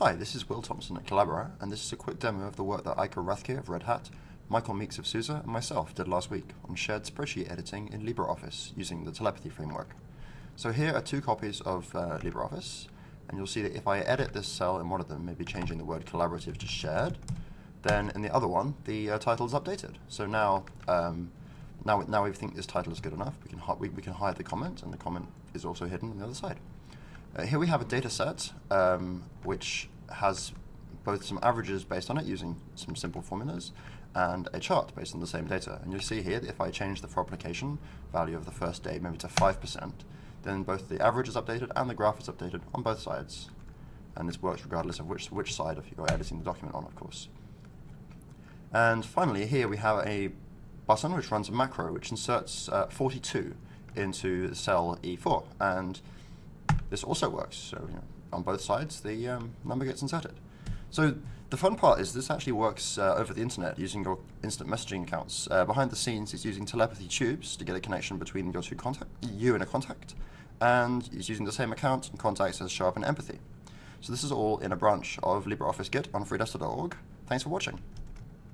Hi, this is Will Thompson at Collabora, and this is a quick demo of the work that Eike Rathke of Red Hat, Michael Meeks of SUSE, and myself did last week on shared spreadsheet editing in LibreOffice using the telepathy framework. So here are two copies of uh, LibreOffice, and you'll see that if I edit this cell in one of them, maybe changing the word collaborative to shared, then in the other one, the uh, title is updated. So now, um, now, now we think this title is good enough, we can, we, we can hide the comment, and the comment is also hidden on the other side. Uh, here we have a data set um, which has both some averages based on it using some simple formulas and a chart based on the same data. And you'll see here that if I change the for application value of the first day maybe to 5%, then both the average is updated and the graph is updated on both sides. And this works regardless of which, which side of you're editing the document on, of course. And finally, here we have a button which runs a macro which inserts uh, 42 into cell E4. And this also works. So you know, on both sides, the um, number gets inserted. So the fun part is this actually works uh, over the internet using your instant messaging accounts. Uh, behind the scenes, it's using telepathy tubes to get a connection between your two contact, you and a contact, and it's using the same account and contacts as show up in Empathy. So this is all in a branch of LibreOffice Git on freedesktop.org. Thanks for watching.